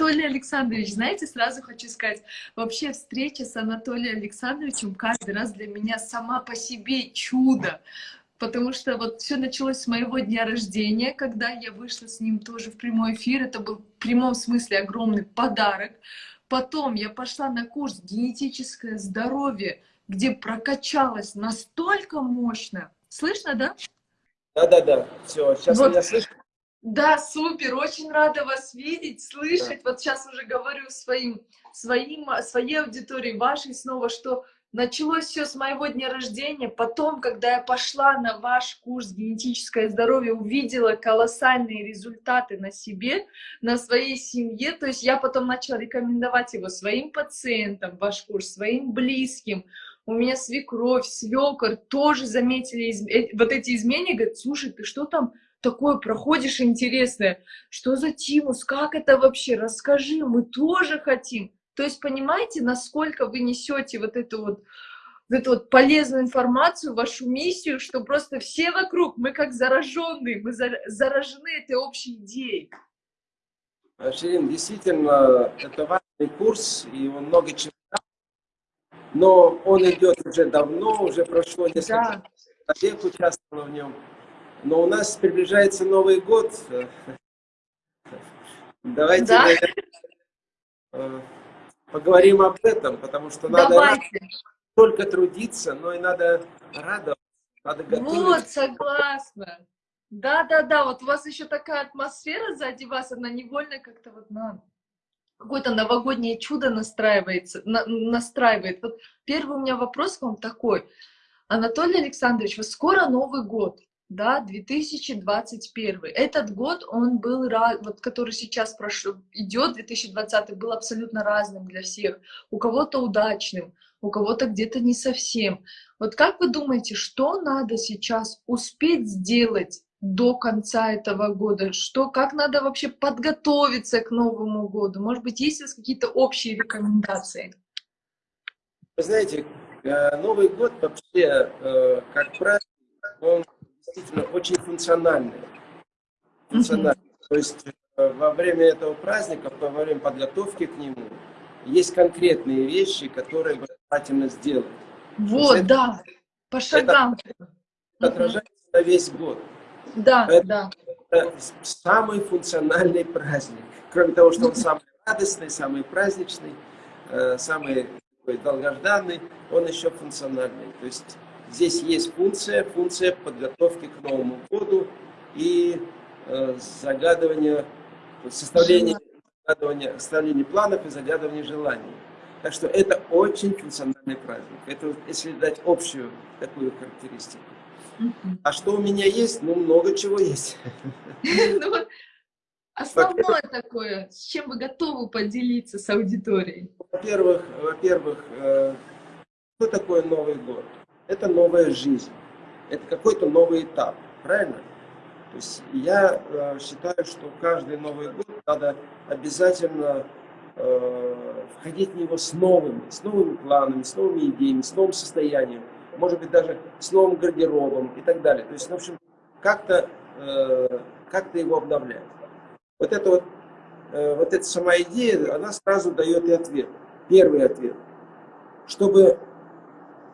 Анатолий Александрович, знаете, сразу хочу сказать, вообще встреча с Анатолием Александровичем каждый раз для меня сама по себе чудо. Потому что вот все началось с моего дня рождения, когда я вышла с ним тоже в прямой эфир. Это был в прямом смысле огромный подарок. Потом я пошла на курс «Генетическое здоровье», где прокачалась настолько мощно. Слышно, да? Да-да-да, все, сейчас вот. меня слышно. Да, супер, очень рада вас видеть, слышать. Да. Вот сейчас уже говорю своим, своим, своей аудитории, вашей снова, что началось все с моего дня рождения. Потом, когда я пошла на ваш курс «Генетическое здоровье», увидела колоссальные результаты на себе, на своей семье. То есть я потом начала рекомендовать его своим пациентам, ваш курс, своим близким у меня свекровь, свекор тоже заметили из... Э, вот эти изменения, говорят, слушай, ты что там такое проходишь интересное? Что за тимус? Как это вообще? Расскажи, мы тоже хотим. То есть понимаете, насколько вы несете вот эту вот, вот эту вот полезную информацию, вашу миссию, что просто все вокруг, мы как зараженные, мы заражены этой общей идеей. Ширин, действительно, это важный курс, и он много чего но он идет уже давно, уже прошло несколько да. лет участвовало в нем. Но у нас приближается Новый год. Давайте да? Э, поговорим об этом, потому что надо только трудиться, но и надо радоваться, надо готовить. Вот, согласна. Да-да-да, вот у вас еще такая атмосфера сзади вас, она невольно как-то вот на какое-то новогоднее чудо настраивается, на, настраивает. Вот первый у меня вопрос к вам такой. Анатолий Александрович, вот скоро Новый год, да, 2021. Этот год, он был, вот который сейчас прошел, идет, 2020, был абсолютно разным для всех. У кого-то удачным, у кого-то где-то не совсем. Вот как вы думаете, что надо сейчас успеть сделать до конца этого года? Что, как надо вообще подготовиться к Новому году? Может быть, есть у вас какие-то общие рекомендации? Вы знаете, э, Новый год вообще, э, как праздник, он действительно очень функциональный. функциональный. Mm -hmm. То есть э, во время этого праздника, во время подготовки к нему, есть конкретные вещи, которые желательно сделать. Вот, это, да, по шагам. Это отражается mm -hmm. на весь год. Да, это, да. Это самый функциональный праздник. Кроме того, что он самый радостный, самый праздничный, э, самый долгожданный, он еще функциональный. То есть здесь есть функция, функция подготовки к Новому году и э, загадывания, составления, загадывания, составления планов и загадывания желаний. Так что это очень функциональный праздник. Это если дать общую такую характеристику. А что у меня есть? Ну, много чего есть. Ну, основное такое, с чем вы готовы поделиться с аудиторией? Во-первых, во-первых, э, что такое Новый год? Это новая жизнь, это какой-то новый этап, правильно? То есть я э, считаю, что каждый Новый год надо обязательно э, входить в него с новыми, с новыми планами, с новыми идеями, с новым состоянием может быть, даже с новым гардеробом и так далее. То есть, в общем, как-то э, как его обновлять. Вот это вот, э, вот эта сама идея, она сразу дает и ответ. Первый ответ. Чтобы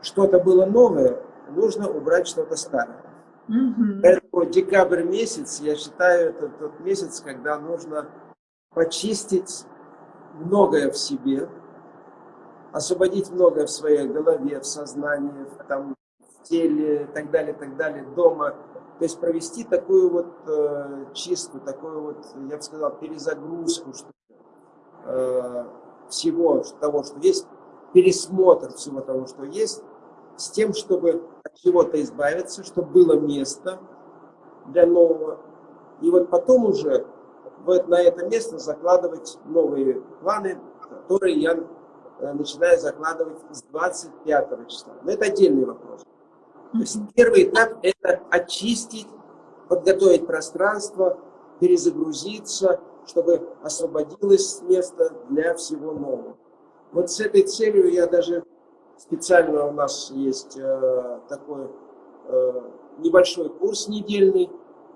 что-то было новое, нужно убрать что-то старое. Mm Поэтому декабрь месяц, я считаю, это тот месяц, когда нужно почистить многое в себе, освободить многое в своей голове, в сознании, в, там, в теле и так далее, так далее, дома. То есть провести такую вот э, чистку, такую вот, я бы сказал, перезагрузку что, э, всего того, что есть, пересмотр всего того, что есть, с тем, чтобы от чего-то избавиться, чтобы было место для нового. И вот потом уже вот на это место закладывать новые планы, которые я Э, начиная закладывать с 25 числа. Но это отдельный вопрос. То есть первый этап – это очистить, подготовить пространство, перезагрузиться, чтобы освободилось место для всего нового. Вот с этой целью я даже специально у нас есть э, такой э, небольшой курс недельный.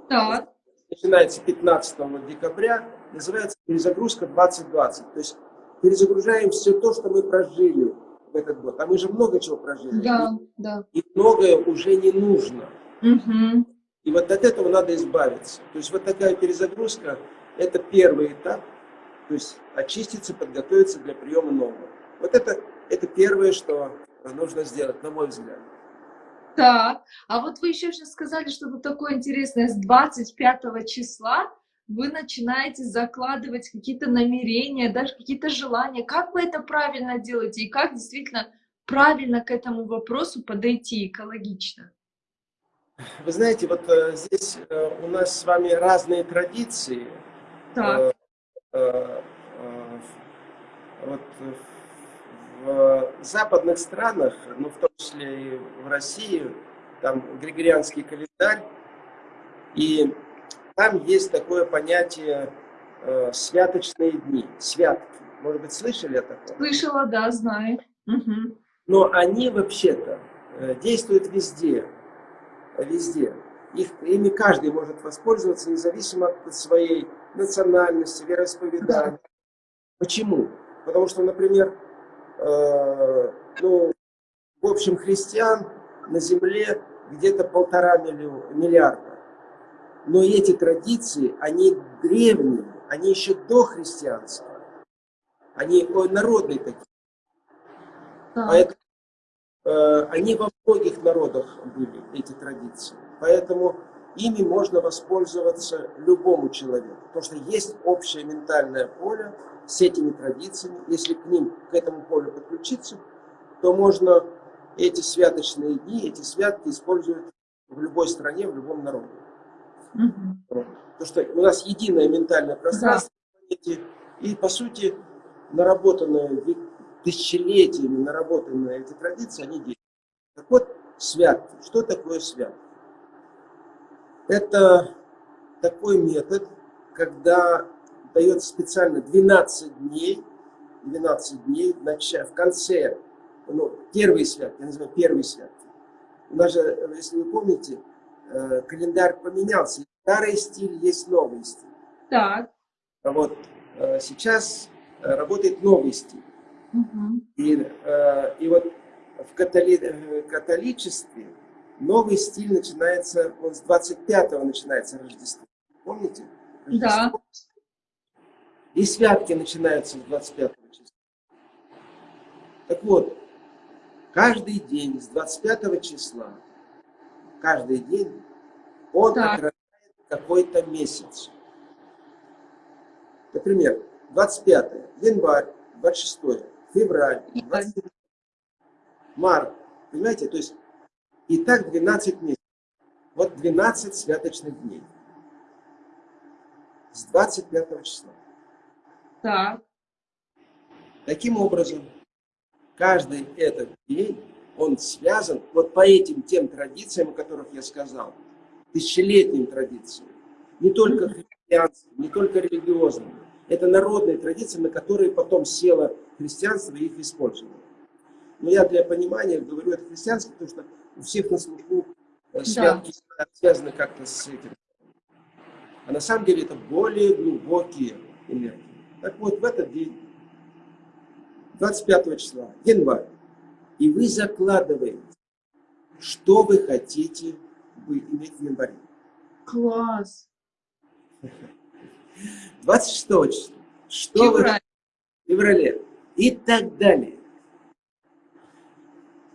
Так. Начинается 15 декабря. называется перезагрузка 2020. То есть перезагружаем все то, что мы прожили в этот год. А мы же много чего прожили. Да, и, да. И многое уже не нужно. Угу. И вот от этого надо избавиться. То есть вот такая перезагрузка – это первый этап. То есть очиститься, подготовиться для приема нового. Вот это, это первое, что нужно сделать, на мой взгляд. Так, а вот вы еще сейчас сказали что-то такое интересное. С 25 числа вы начинаете закладывать какие-то намерения, даже какие-то желания. Как вы это правильно делаете и как действительно правильно к этому вопросу подойти экологично? Вы знаете, вот э, здесь э, у нас с вами разные традиции. Так. Э, вот в западных странах, ну в том числе и в России, там григорианский календарь, и там есть такое понятие э, святочные дни, святки. Может быть, слышали о таком? Слышала, да, знаю. Угу. Но они вообще-то э, действуют везде, везде. Их, ими каждый может воспользоваться, независимо от своей национальности, вероисповедания. Да. Почему? Потому что, например, э, ну, в общем, христиан на земле где-то полтора миллиарда. Но эти традиции, они древние, они еще до христианства. Они ой, народные такие. Да. Поэтому э, они во многих народах были, эти традиции. Поэтому ими можно воспользоваться любому человеку. Потому что есть общее ментальное поле с этими традициями. Если к ним, к этому полю подключиться, то можно эти святочные дни, эти святки использовать в любой стране, в любом народе. Угу. Потому что у нас единое ментальное пространство, да. и по сути наработанные тысячелетиями, наработанные эти традиции, они действуют. Так вот, святки. Что такое святки? Это такой метод, когда дается специально 12 дней, 12 дней в конце, ну, первый святки, я называю первый святки. У нас же, если вы помните, э, календарь поменялся. Старый стиль есть новый стиль. Так. А вот э, сейчас э, работает новый стиль. Угу. И, и вот в католи, католичестве новый стиль начинается, он с 25-го начинается Рождество. Помните? Рождество. Да. И святки начинаются с 25 числа. Так вот, каждый день с 25 числа, каждый день он так. отражает какой-то месяц. Например, 25 январь, 26 февраль, 23 март. Понимаете? То есть и так 12 месяцев. Вот 12 святочных дней. С 25 числа. Так. Таким образом, каждый этот день, он связан вот по этим тем традициям, о которых я сказал, тысячелетним традициям. Не только христианским, не только религиозным. Это народные традиции, на которые потом село христианство и их использовало. Но я для понимания говорю это христианство, потому что у всех на слуху э, святки да. связаны как-то с этим. А на самом деле это более глубокие энергии. Так вот, в этот день, 25 числа, январь, и вы закладываете, что вы хотите иметь в январе. Класс! 26 числа, что Февраль. вы в феврале и так далее.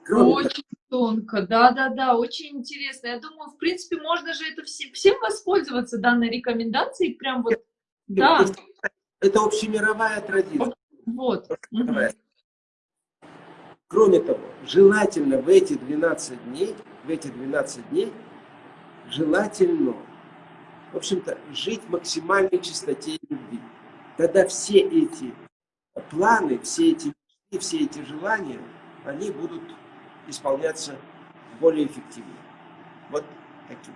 Кроме Очень тонко, да-да-да, очень интересно. Я думаю, в принципе, можно же это все, всем воспользоваться данной рекомендацией, прям вот, да. Это общемировая традиция. Вот. Кроме того, желательно в эти 12 дней, в эти 12 дней, желательно, в общем-то, жить в максимальной чистоте любви. Тогда все эти планы, все эти все эти желания, они будут исполняться более эффективно. Вот таким.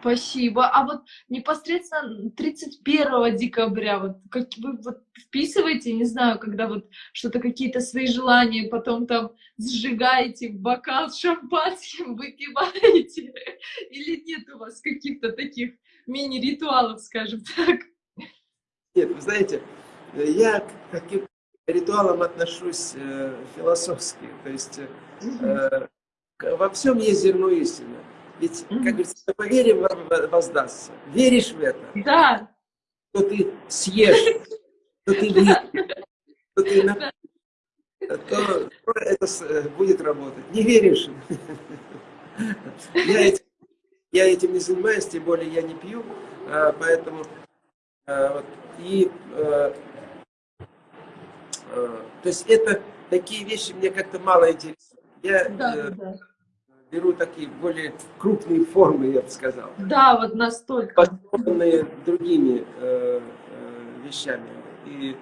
Спасибо. А вот непосредственно 31 декабря, вот как вы вот вписываете, не знаю, когда вот что-то, какие-то свои желания, потом там сжигаете в бокал с шампанским, выпиваете, или нет у вас каких-то таких мини-ритуалов, скажем так? Нет, вы знаете, я к ритуалам отношусь э, философски. То есть э, во всем есть зерно истины. Ведь, как говорится, по вере воздастся. Веришь в это? Да. То ты съешь, то ты выпьешь, то ты на... то это э, будет работать. Не веришь? Я этим, я этим не занимаюсь, тем более я не пью, а, поэтому а, и а, то есть это такие вещи мне как-то мало интересны. Я да, э, да. беру такие более крупные формы, я бы сказал. Да, вот настолько. Подобные другими э, э, вещами. И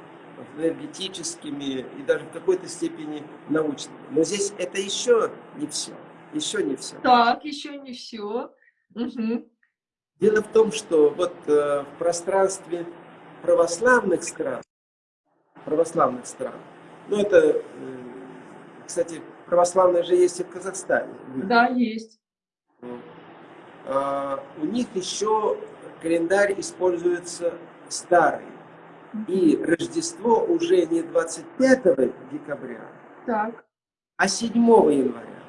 энергетическими, и даже в какой-то степени научными. Но здесь это еще не все. Еще не все. Так, еще не все. Угу. Дело в том, что вот э, в пространстве православных стран, православных стран, ну это, э, кстати, православные же есть и в Казахстане. Да, есть. А, у них еще календарь используется старый. И Рождество уже не 25 декабря, так. а 7 января.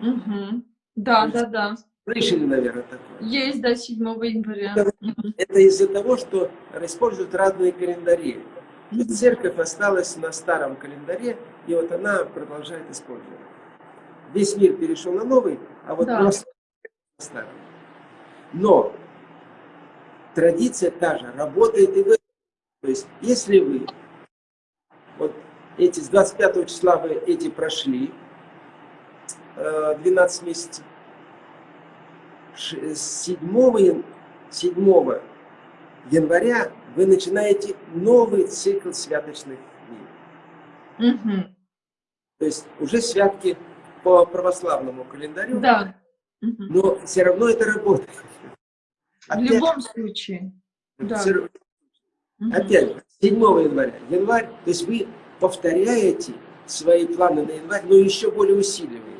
Угу. Да, да, да. Слышали, наверное, такое? Есть, да, 7 января. Это, это из-за того, что используют разные календари. И церковь осталась на старом календаре, и вот она продолжает использовать. Весь мир перешел на новый, а вот да. просто на старый. Но традиция та же, работает и в То есть, если вы вот эти с 25 числа вы эти прошли, 12 э, месяцев. 7, 7 января вы начинаете новый цикл святочных дней. Угу. То есть уже святки по православному календарю. Да. Но все равно это работает. Опять, В любом случае. Да. Все, опять же, 7 января. Январь, то есть вы повторяете свои планы на январь, но еще более усиливаете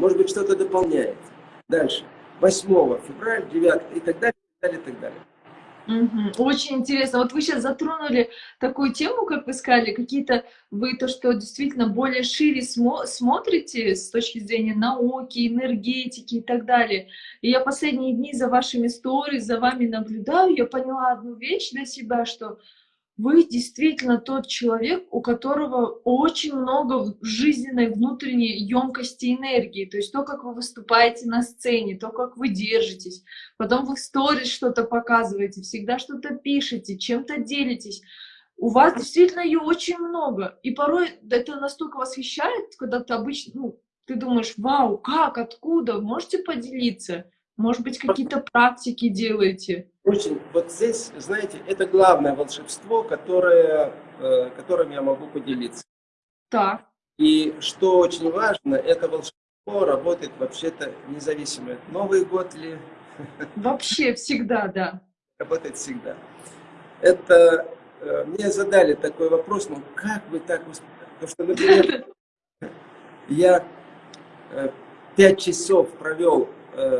может быть, что-то дополняет. Дальше. 8 февраля, 9 и так далее, и так далее, и так далее. Угу. Очень интересно. Вот вы сейчас затронули такую тему, как вы сказали, какие-то вы то, что действительно более шире смо смотрите с точки зрения науки, энергетики и так далее. И я последние дни за вашими сториз, за вами наблюдаю, я поняла одну вещь для себя, что вы действительно тот человек, у которого очень много жизненной внутренней емкости энергии. То есть то, как вы выступаете на сцене, то, как вы держитесь. Потом вы в сторис что-то показываете, всегда что-то пишете, чем-то делитесь. У вас действительно ее очень много. И порой это настолько восхищает, когда ты обычно, ну, ты думаешь, вау, как, откуда, можете поделиться? Может быть, какие-то практики делаете? Очень. Вот здесь, знаете, это главное волшебство, которое, э, которым я могу поделиться. Так. И что очень важно, это волшебство работает вообще-то независимо. Новый год ли? Вообще всегда, да. Работает всегда. Это э, мне задали такой вопрос, ну как вы так Потому что, например, я э, пять часов провел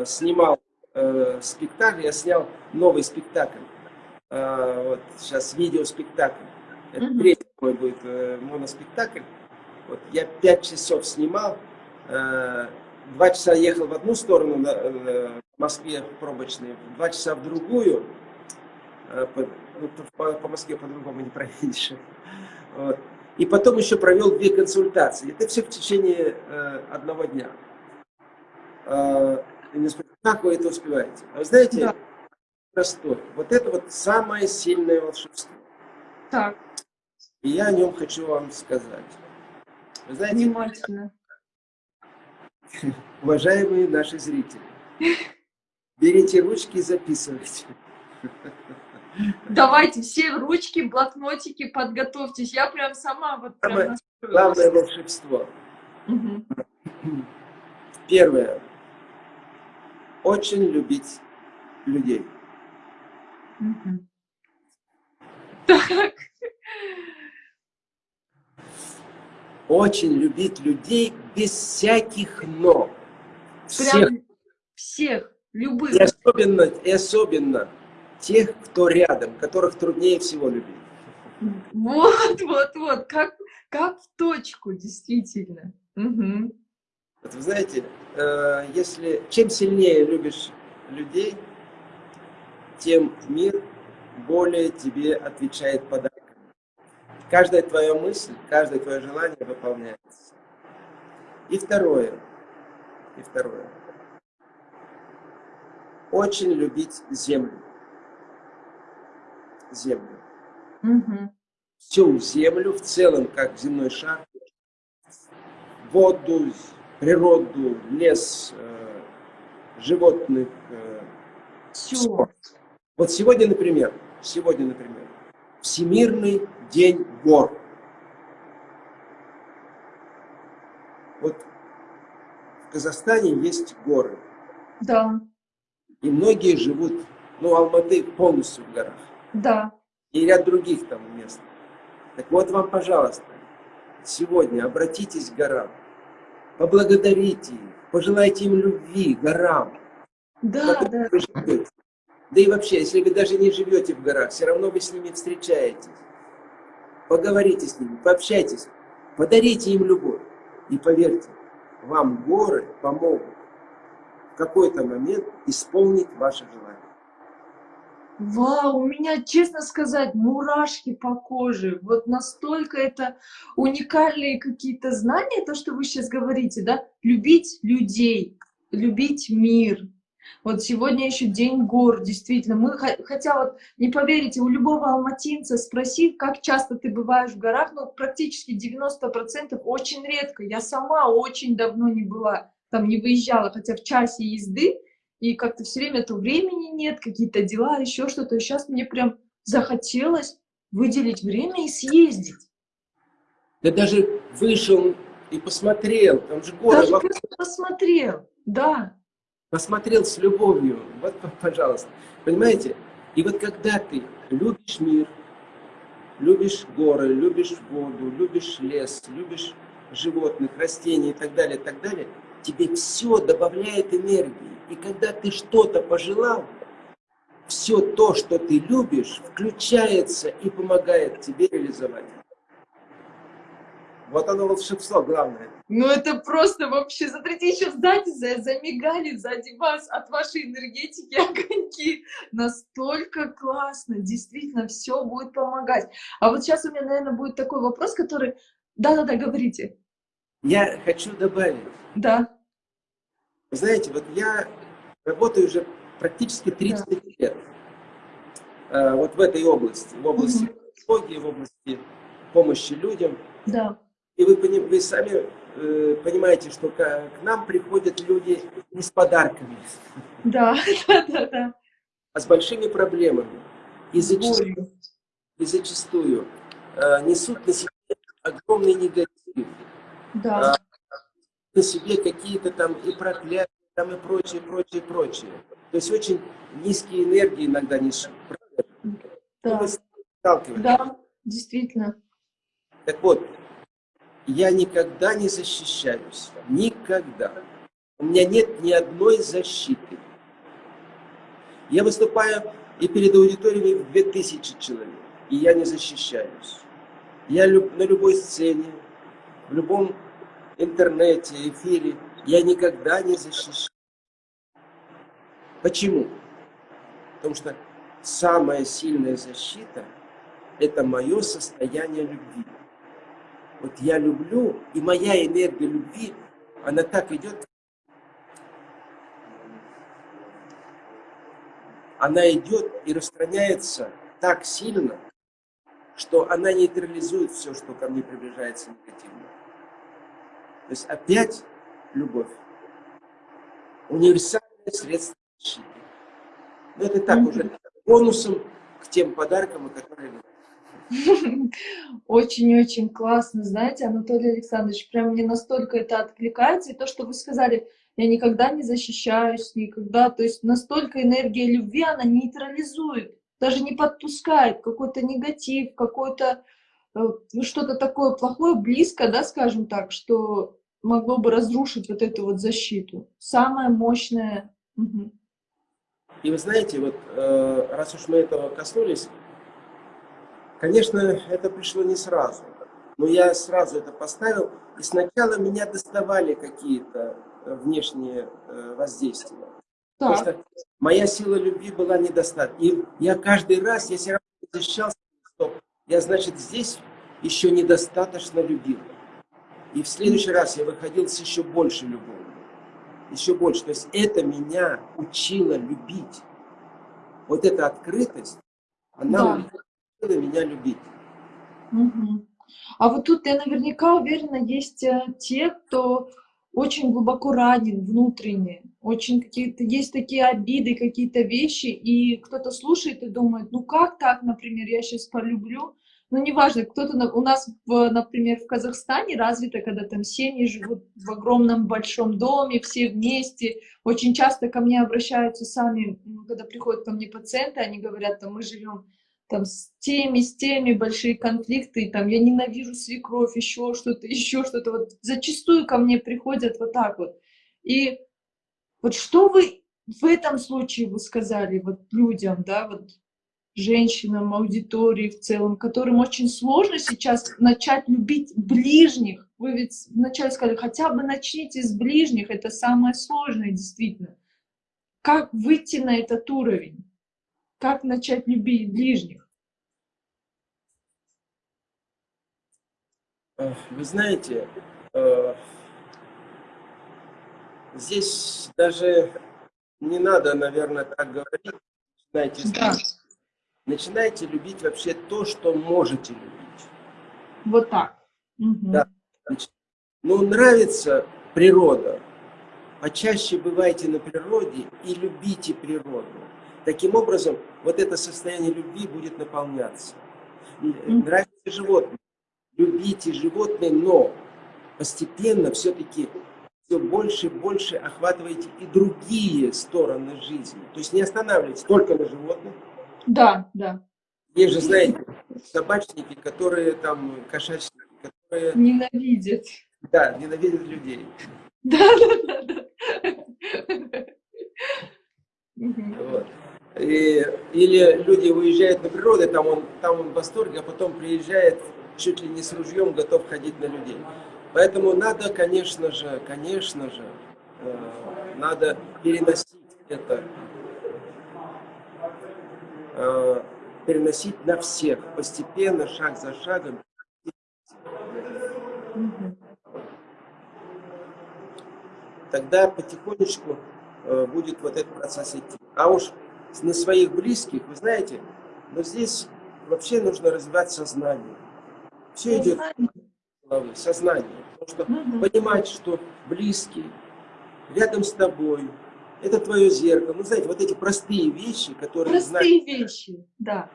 снимал э, спектакль, я снял новый спектакль. Э, вот сейчас видеоспектакль. Это mm -hmm. третий мой будет э, моноспектакль. Вот я пять часов снимал, э, два часа ехал в одну сторону, на, э, в Москве пробочные, два часа в другую. Э, по, ну, по, по Москве по-другому не проедешь. Вот. И потом еще провел две консультации. Это все в течение э, одного дня. Э, и мне спросят, как вы это успеваете? А вы знаете, да. простой. Вот это вот самое сильное волшебство. Так. И я о нем хочу вам сказать. Вы знаете, Внимательно. уважаемые наши зрители, берите ручки и записывайте. Давайте все ручки, блокнотики, подготовьтесь. Я прям сама вот прям Главное волшебство. Угу. Первое очень любить людей. Так. Очень любить людей без всяких «но». Всех. Прям всех, любых. И особенно, и особенно тех, кто рядом, которых труднее всего любить. Вот, вот, вот, как, как в точку, действительно. Угу. Вот вы знаете, э, если чем сильнее любишь людей, тем мир более тебе отвечает подарками. Каждая твоя мысль, каждое твое желание выполняется. И второе, и второе. Очень любить землю. Землю. Угу. Всю землю в целом, как земной шар, воду, природу, лес, э, животных. Э, Все. Вот сегодня, например, сегодня, например, Всемирный день гор. Вот в Казахстане есть горы. Да. И многие живут, ну, Алматы полностью в горах. Да. И ряд других там мест. Так вот вам, пожалуйста, сегодня обратитесь к горам, поблагодарите их, пожелайте им любви, горам. Да, да. Да и вообще, если вы даже не живете в горах, все равно вы с ними встречаетесь. Поговорите с ними, пообщайтесь, подарите им любовь. И поверьте, вам горы помогут в какой-то момент исполнить ваше желание. Вау, у меня, честно сказать, мурашки по коже. Вот настолько это уникальные какие-то знания, то, что вы сейчас говорите, да? Любить людей, любить мир, вот сегодня еще день гор, действительно. Мы, хотя вот, не поверите, у любого алматинца спроси, как часто ты бываешь в горах, ну, практически 90% очень редко. Я сама очень давно не была, там не выезжала, хотя в часе езды, и как-то все время то времени нет, какие-то дела, еще что-то. И сейчас мне прям захотелось выделить время и съездить. Да даже вышел и посмотрел, там же горы. Даже просто посмотрел, да посмотрел с любовью. Вот, пожалуйста. Понимаете? И вот когда ты любишь мир, любишь горы, любишь воду, любишь лес, любишь животных, растений и так далее, и так далее, тебе все добавляет энергии. И когда ты что-то пожелал, все то, что ты любишь, включается и помогает тебе реализовать. Вот оно волшебство главное. Ну это просто вообще, смотрите, еще сзади замигали сзади вас от вашей энергетики огоньки. Настолько классно, действительно, все будет помогать. А вот сейчас у меня, наверное, будет такой вопрос, который... Да-да-да, говорите. Я хочу добавить. Да. Знаете, вот я работаю уже практически 30 да. лет э, вот в этой области, в области психологии, в области помощи людям. Да. И вы, вы сами э, понимаете, что к, к нам приходят люди не с подарками. Да, да, да, да. А с большими проблемами. И зачастую, и зачастую э, несут на себе огромный негатив. Да. На себе какие-то там и проклятия, там и прочее, прочее, прочее. То есть очень низкие энергии иногда несут. Да. Да, действительно. Так вот, я никогда не защищаюсь. Никогда. У меня нет ни одной защиты. Я выступаю и перед аудиториями в 2000 человек, и я не защищаюсь. Я люб, на любой сцене, в любом интернете, эфире, я никогда не защищаюсь. Почему? Потому что самая сильная защита – это мое состояние любви. Вот я люблю, и моя энергия любви, она так идет, она идет и распространяется так сильно, что она нейтрализует все, что ко мне приближается негативно. То есть опять любовь. Универсальное средство защиты. Но это так уже бонусом к тем подаркам, которые Очень-очень классно, знаете, Анатолий Александрович, прям мне настолько это откликается, и то, что вы сказали, я никогда не защищаюсь, никогда, то есть настолько энергия любви, она нейтрализует, даже не подпускает какой-то негатив, какой-то ну, что-то такое плохое, близко, да, скажем так, что могло бы разрушить вот эту вот защиту. Самая мощная. Угу. И вы знаете, вот э, раз уж мы этого коснулись, конечно, это пришло не сразу. Но я сразу это поставил, и сначала меня доставали какие-то э, внешние э, воздействия. Так. Потому что моя сила любви была недостаточна. И я каждый раз, я все равно защищался, стоп, я, значит, здесь еще недостаточно любил. И в следующий раз я выходил с еще больше любовью. Еще больше. То есть это меня учило любить. Вот эта открытость, она да. учила меня любить. Угу. А вот тут я наверняка уверена, есть э, те, кто очень глубоко ранен внутренне, очень какие-то, есть такие обиды, какие-то вещи, и кто-то слушает и думает, ну как так, например, я сейчас полюблю, ну, неважно, кто-то у нас, в, например, в Казахстане развито, когда там семьи живут в огромном большом доме, все вместе. Очень часто ко мне обращаются сами, когда приходят ко мне пациенты, они говорят, там, мы живем там с теми, с теми большие конфликты, там, я ненавижу свекровь, еще что-то, еще что-то. Вот зачастую ко мне приходят вот так вот. И вот что вы в этом случае вы сказали вот людям, да, вот женщинам, аудитории в целом, которым очень сложно сейчас начать любить ближних. Вы ведь вначале сказали, хотя бы начните с ближних, это самое сложное действительно. Как выйти на этот уровень? Как начать любить ближних? Вы знаете, э, здесь даже не надо, наверное, так говорить. Знаете, да. Начинайте любить вообще то, что можете любить. Вот так. Угу. Да. Ну, нравится природа. Почаще бывайте на природе и любите природу. Таким образом, вот это состояние любви будет наполняться. Нравится животное. Любите животное, но постепенно все-таки все больше и больше охватываете и другие стороны жизни. То есть не останавливайтесь только на животных. Да, да. Есть же, знаете, собачники, которые там, кошачники, которые... Ненавидят. Да, ненавидят людей. Да, да, да. Вот. И, или люди уезжают на природу, там он, там он в восторге, а потом приезжает чуть ли не с ружьем, готов ходить на людей. Поэтому надо, конечно же, конечно же, э, надо переносить это, э, переносить на всех, постепенно, шаг за шагом. Тогда потихонечку э, будет вот этот процесс идти. А уж на своих близких, вы знаете, но здесь вообще нужно развивать сознание. Все идет головы, сознание. Потому что угу. понимать, что близкий, рядом с тобой, это твое зеркало. Ну, знаете, вот эти простые вещи, которые... Простые знают, вещи, да.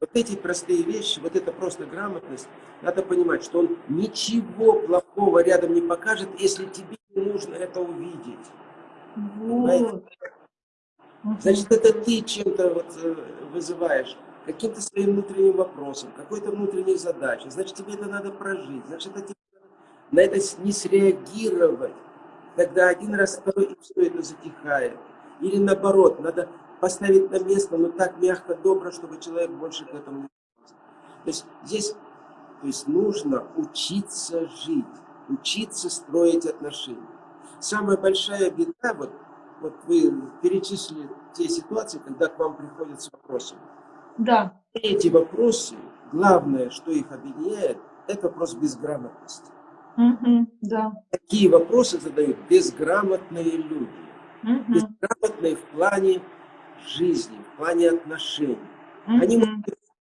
Вот эти простые вещи, вот это просто грамотность, надо понимать, что он ничего плохого рядом не покажет, если тебе нужно это увидеть. Вот. Значит, это ты чем-то вот э, вызываешь, каким-то своим внутренним вопросом, какой-то внутренней задачей. Значит, тебе это надо прожить. Значит, это на это не среагировать. Тогда один раз, второй, и все это затихает. Или наоборот, надо поставить на место, но так мягко, добро, чтобы человек больше к этому не То есть здесь то есть нужно учиться жить, учиться строить отношения. Самая большая беда, вот вот вы перечислили те ситуации, когда к вам приходят с вопросами. Да. Эти вопросы, главное, что их объединяет, это вопрос безграмотности. Угу, да. Такие вопросы задают безграмотные люди. Угу. Безграмотные в плане жизни, в плане отношений. Угу. Они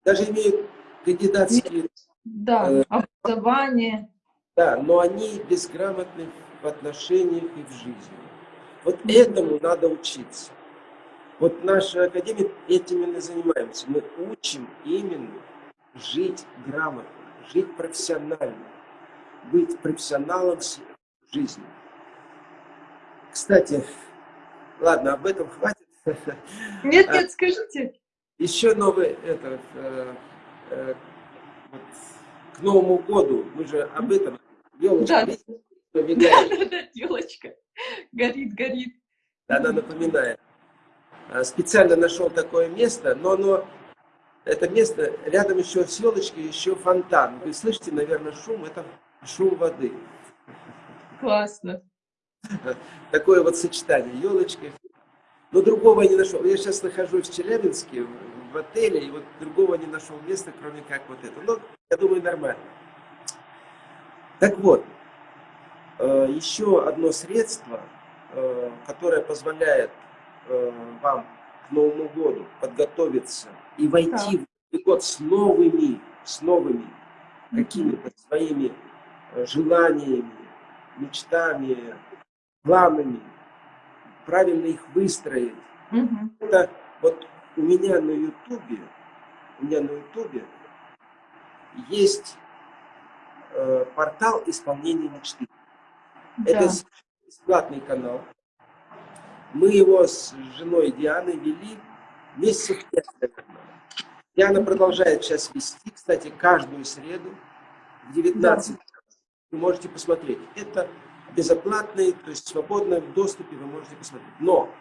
даже имеют кандидатские... Да, э, образование. Да, но они безграмотны в отношениях и в жизни. Вот этому надо учиться. Вот наша академия этим именно занимаемся. Мы учим именно жить грамотно, жить профессионально, быть профессионалом жизни. Кстати, ладно, об этом хватит. Нет, нет, скажите. Еще новый, это, э, э, вот, к Новому году, мы же об этом, елочка, да. да, да, да, елочка горит, горит. Она напоминает. э, специально нашел такое место, но оно, это место, рядом еще с елочкой, еще фонтан. Вы слышите, наверное, шум, это шум воды. Классно. Такое вот сочетание, елочка. Но другого я не нашел. Я сейчас нахожусь в Челябинске, в отеле, и вот другого не нашел места, кроме как вот это. Но я думаю, нормально. Так вот, э, еще одно средство, э, которое позволяет э, вам к Новому году подготовиться и войти в Новый год с новыми, с новыми какими-то своими желаниями, мечтами, планами, правильно их выстроить. Угу. Это вот у меня на ютубе, у меня на ютубе есть э, портал исполнения мечты. Да. Это бесплатный канал. Мы его с женой Дианой вели месяцев пять, Диана продолжает сейчас вести, кстати, каждую среду в 19 да. Вы можете посмотреть. Это безоплатный, то есть свободно в доступе вы можете посмотреть. Но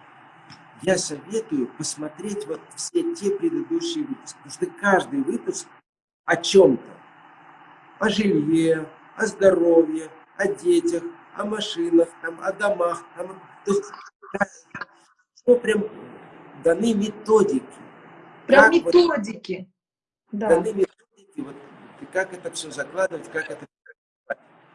я советую посмотреть вот все те предыдущие выпуски, потому что каждый выпуск о чем-то. О жилье, о здоровье, о детях, о машинах, там, о домах. Там, то есть, что прям даны методики. Прям методики. Вот, да. Даны методики, вот, как это все закладывать, как это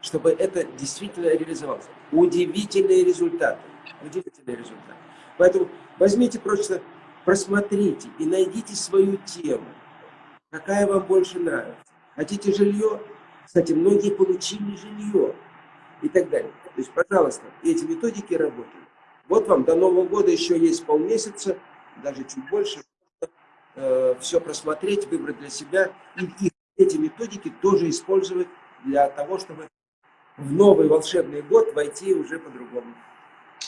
чтобы это действительно реализовалось. Удивительные результаты. Удивительные результаты. Поэтому возьмите просто, просмотрите и найдите свою тему, какая вам больше нравится. Хотите жилье? Кстати, многие получили жилье и так далее. То есть, пожалуйста, эти методики работают. Вот вам до Нового года еще есть полмесяца, даже чуть больше, э, все просмотреть, выбрать для себя. И эти методики тоже использовать для того, чтобы в новый волшебный год войти уже по-другому.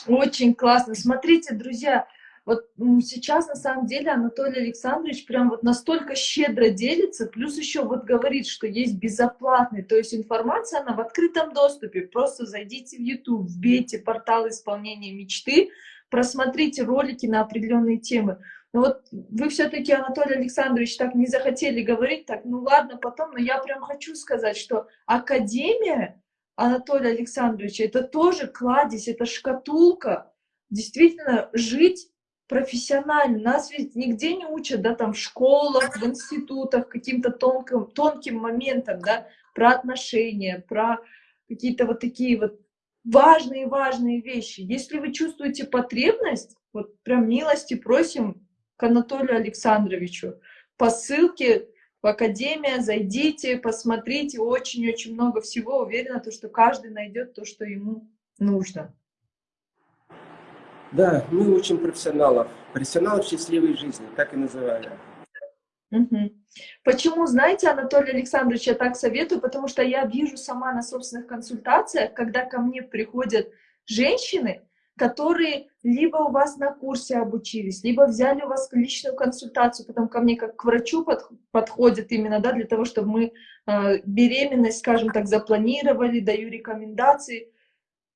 Очень классно. Смотрите, друзья, вот сейчас на самом деле Анатолий Александрович прям вот настолько щедро делится, плюс еще вот говорит, что есть безоплатный, то есть информация, она в открытом доступе. Просто зайдите в YouTube, вбейте портал исполнения мечты, просмотрите ролики на определенные темы. Но вот вы все-таки, Анатолий Александрович, так не захотели говорить, так, ну ладно, потом, но я прям хочу сказать, что Академия Анатолия Александровича, это тоже кладезь, это шкатулка. Действительно, жить профессионально. Нас ведь нигде не учат, да, там в школах, в институтах, каким-то тонким, тонким моментам, да, про отношения, про какие-то вот такие вот важные-важные вещи. Если вы чувствуете потребность, вот прям милости просим к Анатолию Александровичу по ссылке в Академия, зайдите, посмотрите, очень-очень много всего. Уверена, то, что каждый найдет то, что ему нужно. Да, мы учим профессионалов. Профессионалов счастливой жизни, так и называли. Угу. Почему, знаете, Анатолий Александрович, я так советую, потому что я вижу сама на собственных консультациях, когда ко мне приходят женщины, которые либо у вас на курсе обучились, либо взяли у вас личную консультацию, потом ко мне как к врачу под, подходят именно, да, для того, чтобы мы э, беременность, скажем так, запланировали, даю рекомендации.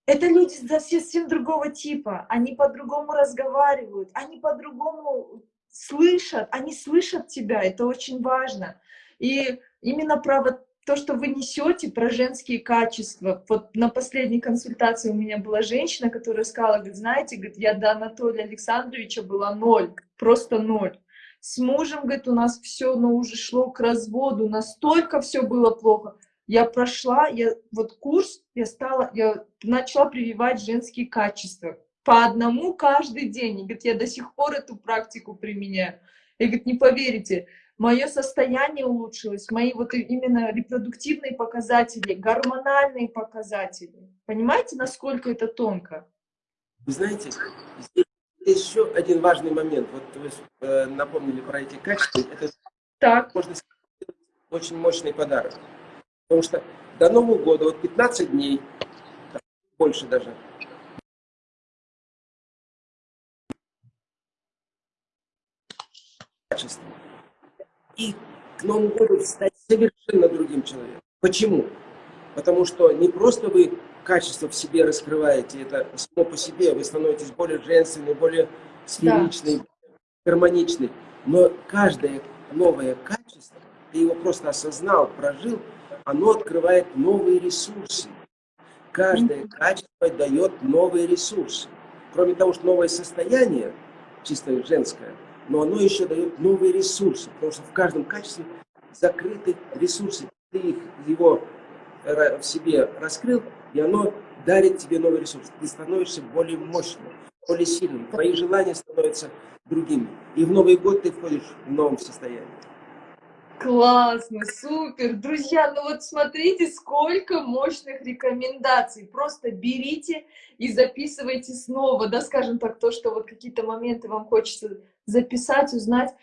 Это люди совсем другого типа, они по-другому разговаривают, они по-другому слышат, они слышат тебя, это очень важно. И именно про вот то, что вы несете про женские качества. Вот на последней консультации у меня была женщина, которая сказала, говорит, знаете, говорит, я до Анатолия Александровича была ноль, просто ноль. С мужем, говорит, у нас все, но уже шло к разводу, настолько все было плохо. Я прошла, я вот курс, я стала, я начала прививать женские качества. По одному каждый день. И, говорит, я до сих пор эту практику применяю. И, говорит, не поверите, мое состояние улучшилось, мои вот именно репродуктивные показатели, гормональные показатели. Понимаете, насколько это тонко? Вы знаете, здесь еще один важный момент. Вот вы э, напомнили про эти качества. Это так. можно сказать, очень мощный подарок. Потому что до Нового года, вот 15 дней, больше даже, качество и к Новому году стать совершенно другим человеком. Почему? Потому что не просто вы качество в себе раскрываете, это само по себе, вы становитесь более женственной, более сферичной, да. гармоничный. Но каждое новое качество, ты его просто осознал, прожил, оно открывает новые ресурсы. Каждое качество дает новые ресурсы. Кроме того, что новое состояние, чисто женское, но оно еще дает новые ресурсы, потому что в каждом качестве закрыты ресурсы. Ты их, его в себе раскрыл, и оно дарит тебе новый ресурс. Ты становишься более мощным, более сильным. Твои желания становятся другими. И в Новый год ты входишь в новом состоянии. Классно, супер. Друзья, ну вот смотрите, сколько мощных рекомендаций. Просто берите и записывайте снова, да, скажем так, то, что вот какие-то моменты вам хочется записать, узнать.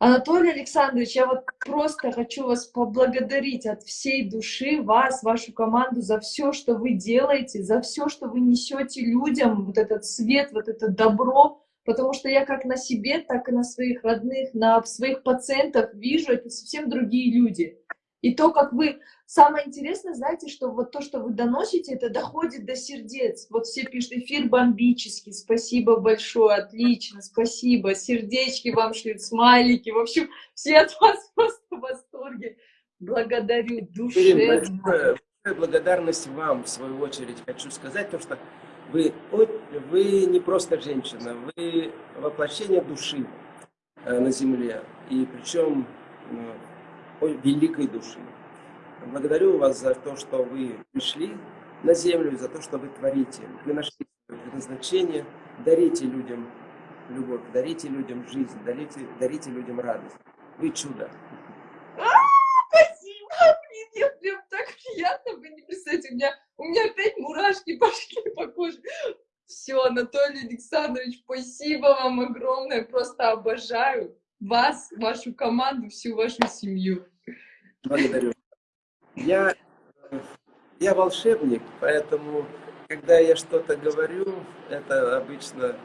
Анатолий Александрович, я вот просто хочу вас поблагодарить от всей души, вас, вашу команду, за все, что вы делаете, за все, что вы несете людям, вот этот свет, вот это добро, потому что я как на себе, так и на своих родных, на своих пациентах вижу, это совсем другие люди. И то, как вы... Самое интересное, знаете, что вот то, что вы доносите, это доходит до сердец. Вот все пишут, эфир бомбический, спасибо большое, отлично, спасибо, сердечки вам шлют, смайлики, в общем, все от вас просто в восторге. Благодарю душевно. Благодарность вам, в свою очередь, хочу сказать, потому что вы, вы не просто женщина, вы воплощение души э, на земле, и причем ну, великой души. Благодарю вас за то, что вы пришли на землю, за то, что вы творите. Вы нашли предназначение, дарите людям любовь, дарите людям жизнь, дарите, дарите людям радость. Вы чудо. Мне прям так приятно, вы не представляете, у меня, у меня опять мурашки пошли по коже. Все, Анатолий Александрович, спасибо вам огромное, просто обожаю вас, вашу команду, всю вашу семью. Благодарю. Я, я волшебник, поэтому, когда я что-то говорю, это обычно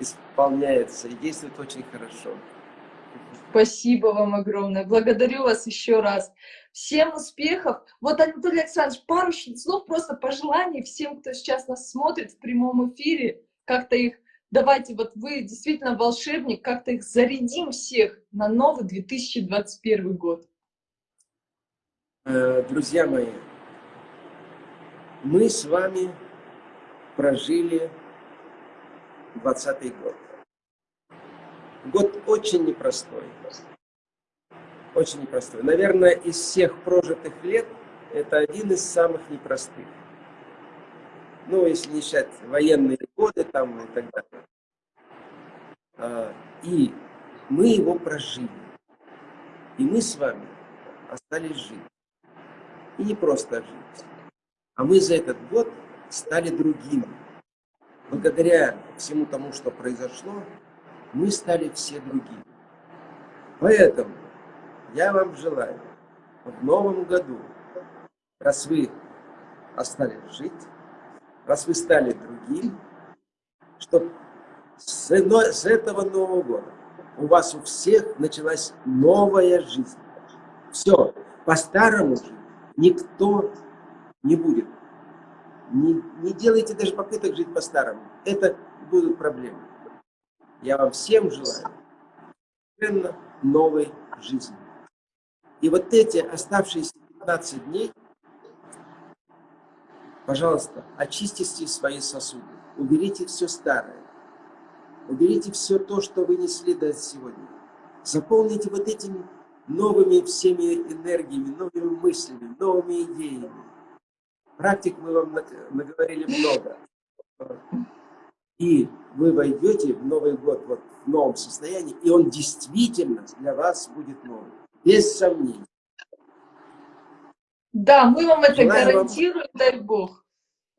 исполняется и действует очень хорошо. Спасибо вам огромное. Благодарю вас еще раз. Всем успехов. Вот, Анатолий Александрович, пару слов просто пожеланий всем, кто сейчас нас смотрит в прямом эфире. Как-то их, давайте, вот вы действительно волшебник, как-то их зарядим всех на новый 2021 год. Э, друзья мои, мы с вами прожили 20 год. Год очень непростой. Очень непростой. Наверное, из всех прожитых лет это один из самых непростых. Ну, если не считать военные годы там и так далее. А, и мы его прожили. И мы с вами остались жить. И не просто жить. А мы за этот год стали другими. Благодаря всему тому, что произошло, мы стали все другими. Поэтому я вам желаю в новом году, раз вы остались жить, раз вы стали другим, чтобы с, с этого Нового года у вас у всех началась новая жизнь. Все, по-старому никто не будет. Не, не делайте даже попыток жить по-старому. Это будут проблемы. Я вам всем желаю совершенно новой жизни. И вот эти оставшиеся 15 дней, пожалуйста, очистите свои сосуды, уберите все старое, уберите все то, что вы несли до сегодня. Заполните вот этими новыми всеми энергиями, новыми мыслями, новыми идеями. Практик мы вам наговорили много. И вы войдете в Новый год вот в новом состоянии, и он действительно для вас будет новым, без сомнений. Да, мы вам это Желаю гарантируем, вам... дай Бог.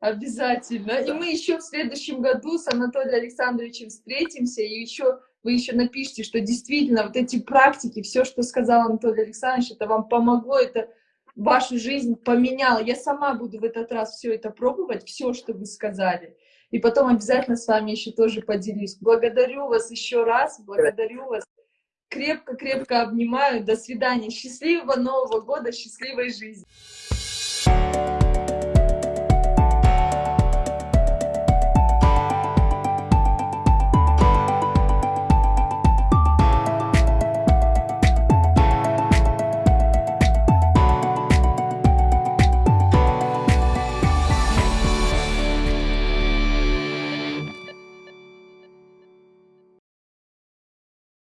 Обязательно. Да. И мы еще в следующем году с Анатолием Александровичем встретимся, и еще вы еще напишите, что действительно вот эти практики, все, что сказал Анатолий Александрович, это вам помогло, это вашу жизнь поменяло. Я сама буду в этот раз все это пробовать, все, что вы сказали. И потом обязательно с вами еще тоже поделюсь. Благодарю вас еще раз, благодарю вас. Крепко-крепко обнимаю. До свидания. Счастливого Нового года, счастливой жизни.